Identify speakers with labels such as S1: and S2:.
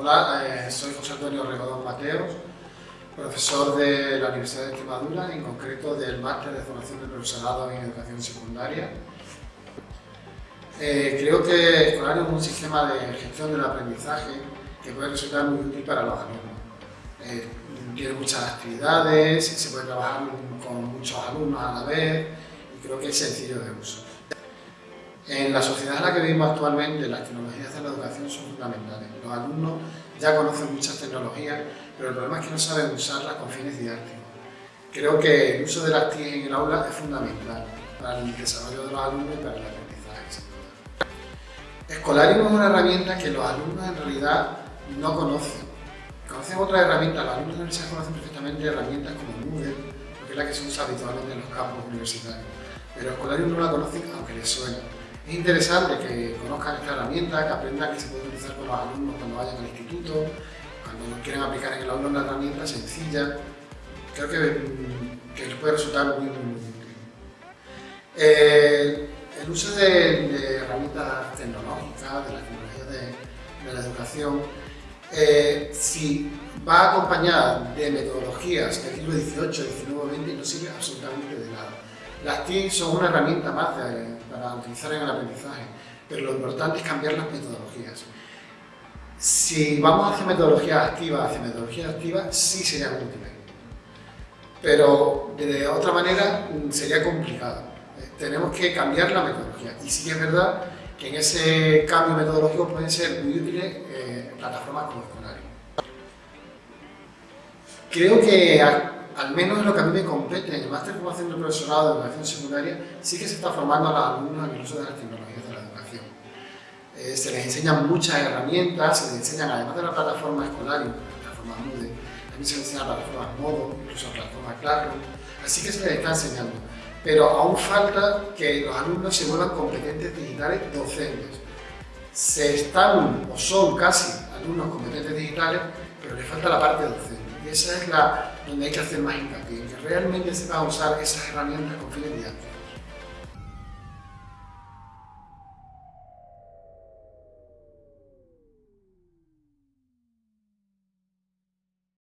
S1: Hola, eh, soy José Antonio Regodón Mateos, profesor de la Universidad de Extremadura, en concreto del Máster de Formación del Profesorado en Educación Secundaria. Eh, creo que Escolario es un sistema de gestión del aprendizaje que puede resultar muy útil para los alumnos. Eh, tiene muchas actividades, se puede trabajar con muchos alumnos a la vez y creo que es sencillo de uso. En la sociedad en la que vivimos actualmente, las tecnologías de la educación son fundamentales. Los alumnos ya conocen muchas tecnologías, pero el problema es que no saben usarlas con fines didácticos. Creo que el uso de las TIC en el aula es fundamental para el desarrollo de los alumnos y para el aprendizaje. Escolarium es una herramienta que los alumnos en realidad no conocen. Conocen otras herramientas, los alumnos de universidad conocen perfectamente herramientas como Moodle, porque es la que se usa habitualmente en los campos universitarios. Pero Escolarium no la conocen aunque les suena. Es interesante que conozcan esta herramienta, que aprendan que se puede utilizar con los alumnos cuando vayan al instituto, cuando quieran aplicar en el aula una herramienta sencilla. Creo que, que les puede resultar muy, muy, útil. Eh, el uso de, herramientas tecnológicas, de las tecnologías de, la educación, eh, si va acompañada de metodologías del siglo XVIII, XIX XX, no sirve absolutamente de. Las TIC son una herramienta más para utilizar en el aprendizaje, pero lo importante es cambiar las metodologías. Si vamos hacia metodologías activas, hacia metodologías activas, sí serían útiles. Pero de otra manera sería complicado. Eh, tenemos que cambiar la metodología. Y sí es verdad que en ese cambio metodológico pueden ser muy útiles eh, plataformas como Escolario. Creo que al menos en lo que a mí me compete, en el máster de formación del profesorado de educación secundaria, sí que se está formando a los alumnos en el uso de las tecnologías de la educación. Eh, se les enseñan muchas herramientas, se les enseñan, además de la plataforma escolar, la plataforma Moodle, también se les enseña la plataforma Modo, incluso la plataforma Classroom, así que se les está enseñando. Pero aún falta que los alumnos se vuelvan competentes digitales docentes. Se están o son casi alumnos competentes digitales, pero les falta la parte docente. Esa es la donde hay que hacer más hincapié, que realmente sepan usar esas herramientas con fines didácticos.